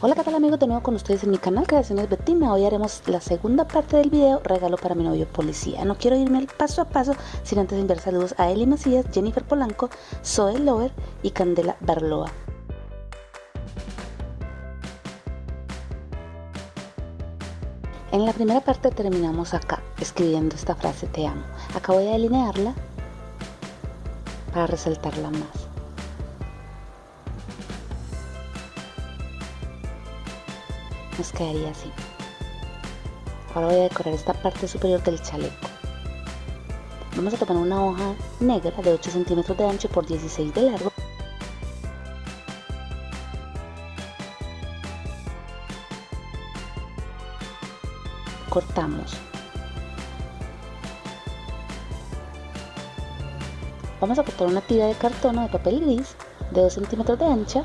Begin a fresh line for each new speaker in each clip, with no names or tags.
Hola qué tal amigos de nuevo con ustedes en mi canal Creaciones Betina Hoy haremos la segunda parte del video Regalo para mi novio policía. No quiero irme paso a paso sin antes enviar saludos a Eli Macías, Jennifer Polanco, Zoe Lover y Candela Barloa. En la primera parte terminamos acá escribiendo esta frase te amo Acá voy a delinearla para resaltarla más nos quedaría así. Ahora voy a decorar esta parte superior del chaleco. Vamos a tomar una hoja negra de 8 centímetros de ancho por 16 de largo. Cortamos. Vamos a cortar una tira de cartón o de papel gris de 2 centímetros de ancha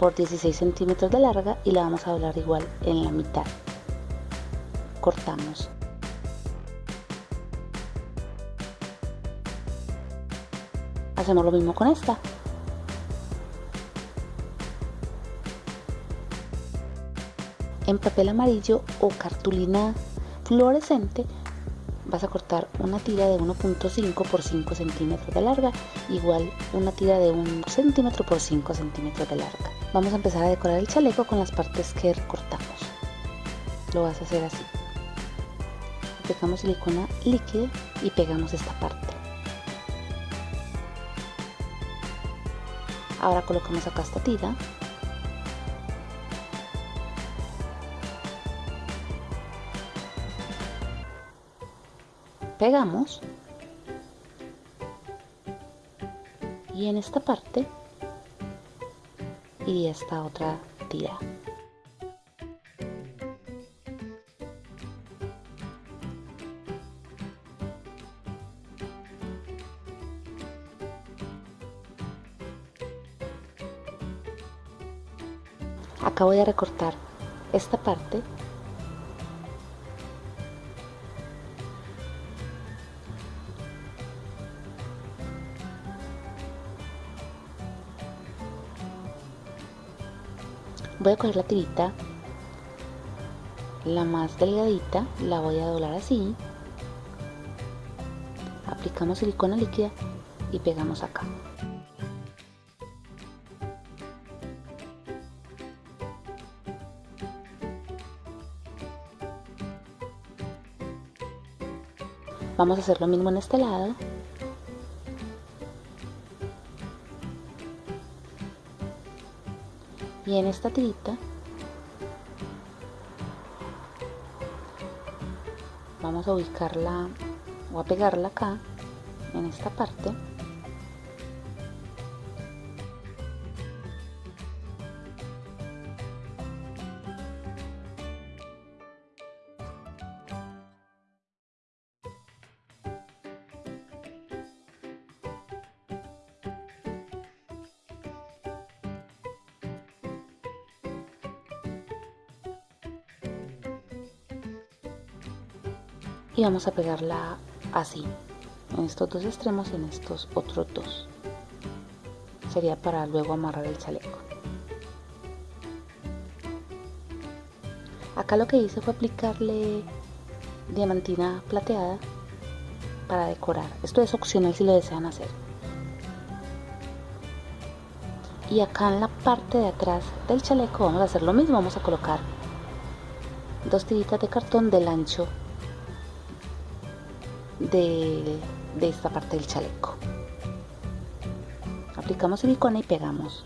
por 16 centímetros de larga y la vamos a doblar igual en la mitad. Cortamos. Hacemos lo mismo con esta. En papel amarillo o cartulina fluorescente vas a cortar una tira de 1.5 por 5 centímetros de larga igual una tira de 1 centímetro por 5 centímetros de larga. Vamos a empezar a decorar el chaleco con las partes que recortamos. Lo vas a hacer así. Aplicamos silicona líquida y pegamos esta parte. Ahora colocamos acá esta tira pegamos. Y en esta parte. Y esta otra tira. Acá voy a recortar esta parte voy a coger la tirita la más delgadita la voy a doblar así. Aplicamos silicona líquida y pegamos acá. Vamos a hacer lo mismo en este lado y en esta tirita vamos a ubicarla o a pegarla acá en esta parte y vamos a pegarla así en estos dos extremos y en estos otros dos. Sería para luego amarrar el chaleco. Acá lo que hice fue aplicarle diamantina plateada para decorar. Esto es opcional si lo desean hacer. Y acá en la parte de atrás del chaleco vamos a hacer lo mismo. Vamos a colocar dos tiritas de cartón del ancho de, esta parte del chaleco. Aplicamos silicona y pegamos.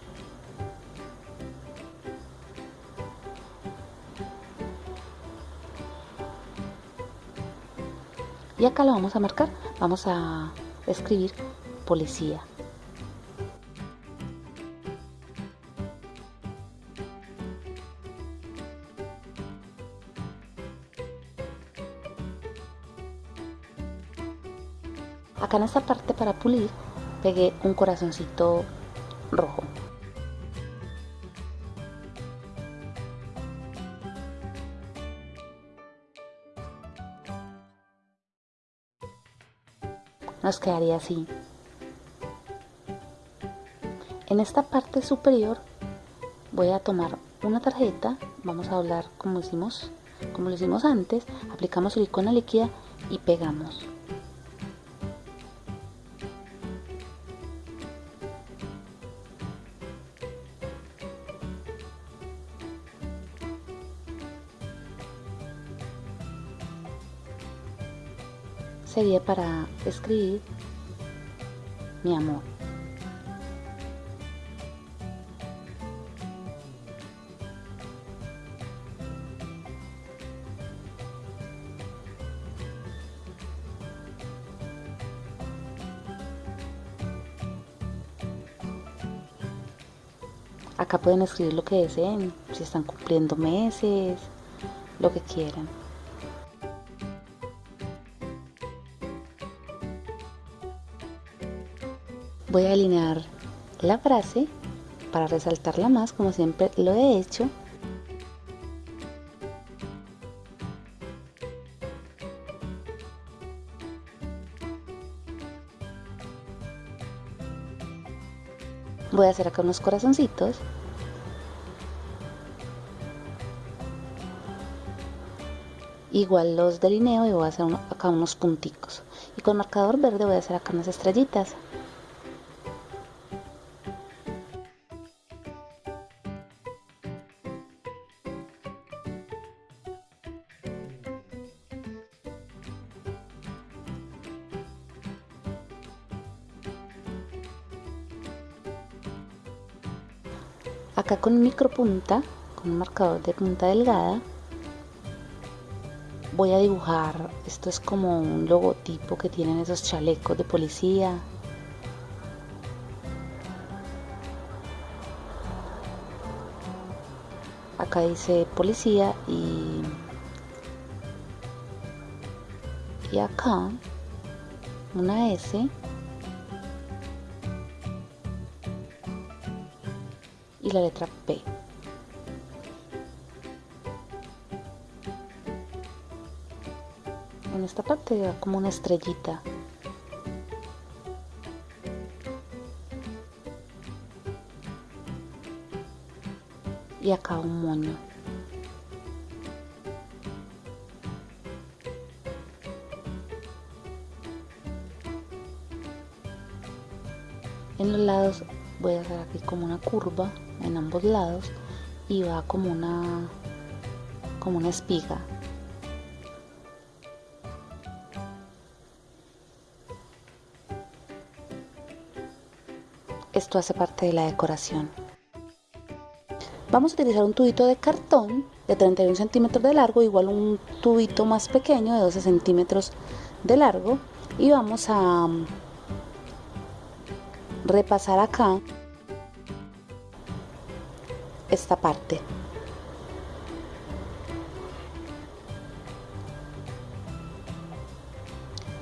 Y acá lo vamos a marcar. Vamos a escribir policía acá en esta parte para pulir pegué un corazoncito rojo. Nos quedaría así. En esta parte superior voy a tomar una tarjeta, vamos a doblar como hicimos, como lo hicimos antes, aplicamos silicona líquida y pegamos. Sería para escribir mi amor. Acá pueden escribir lo que deseen, si están cumpliendo meses, lo que quieran. Voy a alinear la frase para resaltarla más como siempre lo he hecho. Voy a hacer acá unos corazoncitos. Igual los delineo y voy a hacer acá unos punticos. Y con marcador verde voy a hacer acá unas estrellitas. Acá con micro punta con un marcador de punta delgada voy a dibujar. Esto es como un logotipo que tienen esos chalecos de policía. Acá dice policía y y acá una S la letra P. En esta parte va como una estrellita. Y acá un moño. En los lados voy a hacer aquí como una curva en ambos lados y va como una como una espiga. Esto hace parte de la decoración. Vamos a utilizar un tubito de cartón de 31 centímetros de largo igual un tubito más pequeño de 12 centímetros de largo y vamos a repasar acá esta parte.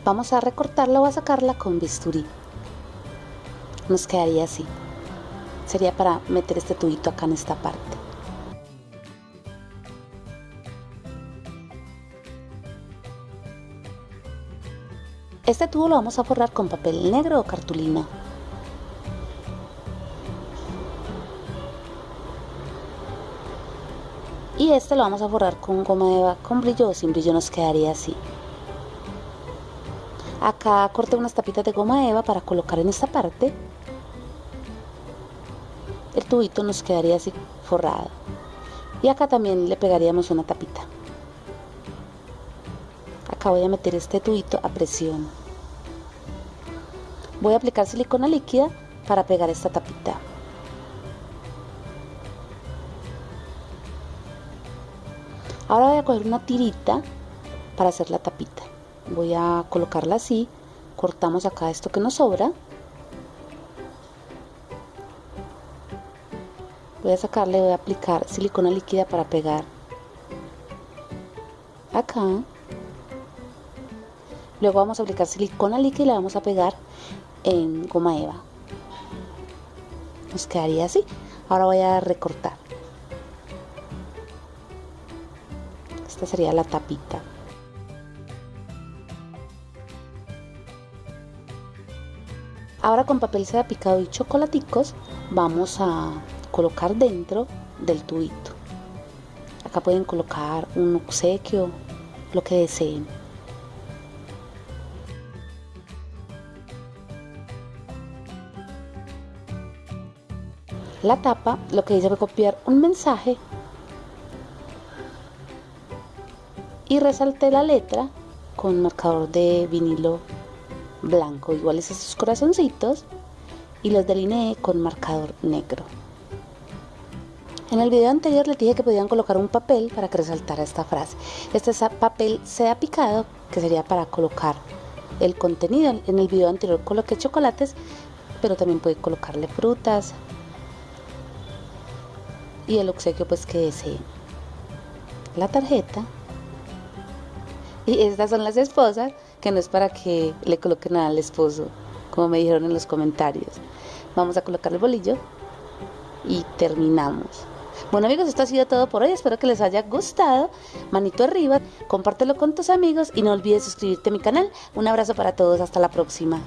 Vamos a recortarla o a sacarla con bisturí. Nos quedaría así. Sería para meter este tubito acá en esta parte. Este tubo lo vamos a forrar con papel negro o cartulina. Y este lo vamos a forrar con goma eva con brillo o sin brillo nos quedaría así. Acá corté unas tapitas de goma eva para colocar en esta parte. El tubito nos quedaría así forrado. Y acá también le pegaríamos una tapita. Acá voy a meter este tubito a presión. Voy a aplicar silicona líquida para pegar esta tapita Ahora voy a coger una tirita para hacer la tapita. Voy a colocarla así. Cortamos acá esto que nos sobra. Voy a sacarle, voy a aplicar silicona líquida para pegar acá. Luego vamos a aplicar silicona líquida y la vamos a pegar en goma eva. Nos quedaría así. Ahora voy a recortar. Sería la tapita. Ahora con papel seda picado y chocolaticos vamos a colocar dentro del tubito. Acá pueden colocar un obsequio, lo que deseen. La tapa lo que hice fue copiar un mensaje y resalté la letra con marcador de vinilo blanco, iguales a estos corazoncitos, y los delineé con marcador negro. En el video anterior les dije que podían colocar un papel para que resaltara esta frase. Este papel sea picado, que sería para colocar el contenido. En el video anterior coloqué chocolates, pero también puede colocarle frutas y el obsequio pues que deseen. La tarjeta. Y estas son las esposas, que no es para que le coloquen nada al esposo, como me dijeron en los comentarios. Vamos a colocar el bolillo y terminamos. Bueno amigos, esto ha sido todo por hoy. Espero que les haya gustado. Manito arriba, compártelo con tus amigos y no olvides suscribirte a mi canal. Un abrazo para todos. Hasta la próxima.